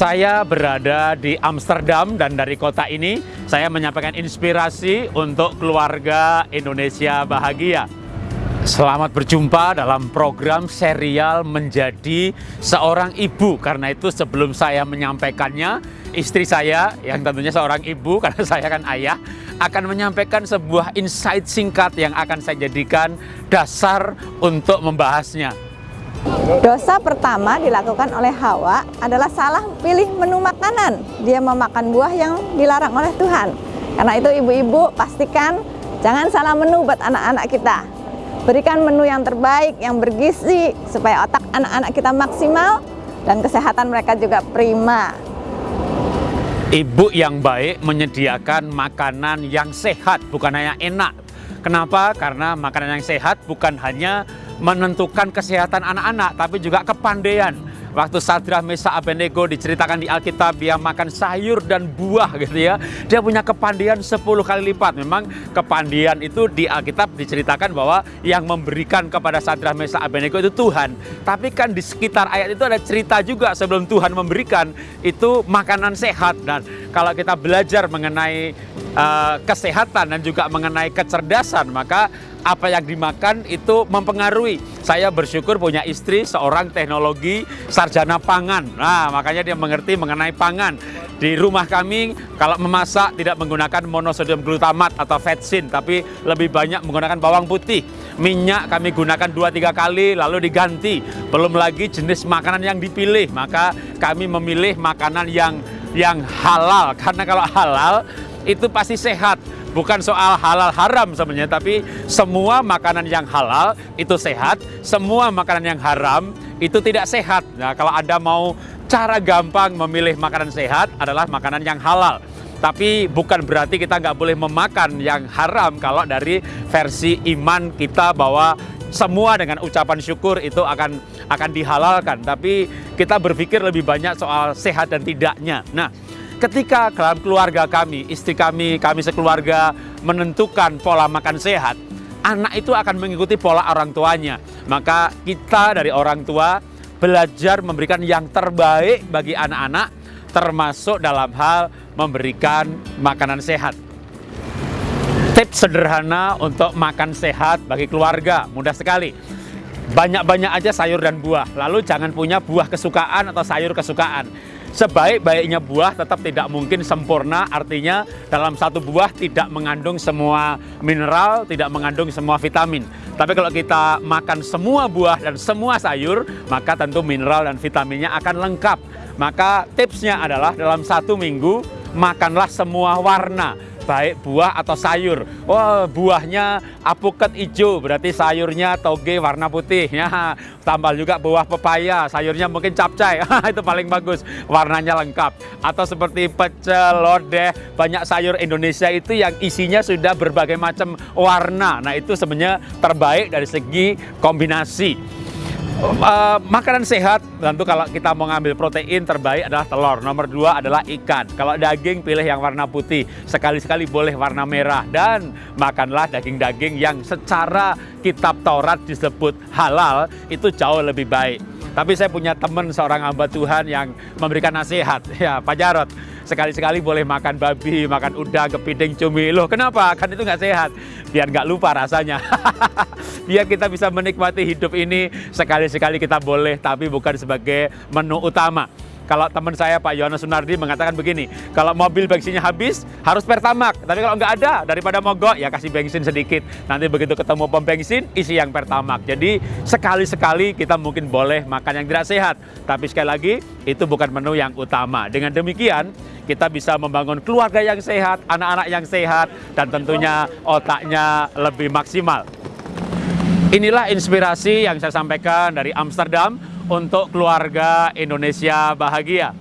Saya berada di Amsterdam dan dari kota ini saya menyampaikan inspirasi untuk keluarga Indonesia bahagia. Selamat berjumpa dalam program serial menjadi seorang ibu. Karena itu sebelum saya menyampaikannya, istri saya yang tentunya seorang ibu karena saya kan ayah akan menyampaikan sebuah insight singkat yang akan saya jadikan dasar untuk membahasnya. Dosa pertama dilakukan oleh Hawa adalah salah pilih menu makanan. Dia memakan buah yang dilarang oleh Tuhan. Karena itu ibu-ibu pastikan jangan salah menu buat anak-anak kita. Berikan menu yang terbaik, yang bergizi, supaya otak anak-anak kita maksimal dan kesehatan mereka juga prima. Ibu yang baik menyediakan makanan yang sehat, bukan hanya enak. Kenapa? Karena makanan yang sehat bukan hanya menentukan kesehatan anak-anak, tapi juga kepandaian Waktu Sadrah Mesa Abednego diceritakan di Alkitab dia makan sayur dan buah gitu ya. Dia punya kepandian 10 kali lipat. Memang kepandian itu di Alkitab diceritakan bahwa yang memberikan kepada Sadrah Mesa Abednego itu Tuhan. Tapi kan di sekitar ayat itu ada cerita juga sebelum Tuhan memberikan itu makanan sehat dan kalau kita belajar mengenai uh, kesehatan dan juga mengenai kecerdasan maka apa yang dimakan itu mempengaruhi. Saya bersyukur punya istri seorang teknologi sarjana pangan. Nah, makanya dia mengerti mengenai pangan. Di rumah kami kalau memasak tidak menggunakan monosodium glutamat atau vetsin, tapi lebih banyak menggunakan bawang putih. Minyak kami gunakan 2-3 kali lalu diganti. Belum lagi jenis makanan yang dipilih, maka kami memilih makanan yang yang halal. Karena kalau halal itu pasti sehat. Bukan soal halal haram sebenarnya tapi semua makanan yang halal itu sehat. Semua makanan yang haram itu tidak sehat. Nah kalau anda mau cara gampang memilih makanan sehat adalah makanan yang halal. Tapi bukan berarti kita nggak boleh memakan yang haram. Kalau dari versi iman kita bahwa semua dengan ucapan syukur itu akan akan dihalalkan tapi kita berpikir lebih banyak soal sehat dan tidaknya nah Ketika dalam keluarga kami, istri kami, kami sekeluarga menentukan pola makan sehat, anak itu akan mengikuti pola orang tuanya. Maka kita dari orang tua belajar memberikan yang terbaik bagi anak-anak, termasuk dalam hal memberikan makanan sehat. Tips sederhana untuk makan sehat bagi keluarga, mudah sekali. Banyak-banyak aja sayur dan buah, lalu jangan punya buah kesukaan atau sayur kesukaan sebaik-baiknya buah tetap tidak mungkin sempurna, artinya dalam satu buah tidak mengandung semua mineral, tidak mengandung semua vitamin. Tapi kalau kita makan semua buah dan semua sayur, maka tentu mineral dan vitaminnya akan lengkap. Maka tipsnya adalah dalam satu minggu, makanlah semua warna baik buah atau sayur. Oh, buahnya apuket hijau, berarti sayurnya toge warna putih. Ya, tambah juga buah pepaya, sayurnya mungkin capcay. itu paling bagus, warnanya lengkap. Atau seperti pecel, lodeh, banyak sayur Indonesia itu yang isinya sudah berbagai macam warna. Nah, itu sebenarnya terbaik dari segi kombinasi. Uh, makanan sehat tentu kalau kita mau ngambil protein terbaik adalah telur. Nomor dua adalah ikan. Kalau daging pilih yang warna putih. Sekali-sekali boleh warna merah. Dan makanlah daging-daging yang secara kitab Taurat disebut halal itu jauh lebih baik. Tapi saya punya teman seorang hamba Tuhan yang memberikan nasihat. Ya Pak Jarot sekali-sekali boleh makan babi, makan udang, kepiting, cumi. Loh kenapa? Kan itu nggak sehat. Biar nggak lupa rasanya. Biar kita bisa menikmati hidup ini sekali-sekali kita boleh, tapi bukan sebagai menu utama. Kalau teman saya Pak Yohanes Sunardi mengatakan begini, kalau mobil bensinnya habis harus pertamak, tapi kalau nggak ada daripada mogok ya kasih bensin sedikit. Nanti begitu ketemu pom bensin isi yang pertamak. Jadi sekali-sekali kita mungkin boleh makan yang tidak sehat, tapi sekali lagi itu bukan menu yang utama. Dengan demikian kita bisa membangun keluarga yang sehat, anak-anak yang sehat, dan tentunya otaknya lebih maksimal. Inilah inspirasi yang saya sampaikan dari Amsterdam untuk keluarga Indonesia bahagia.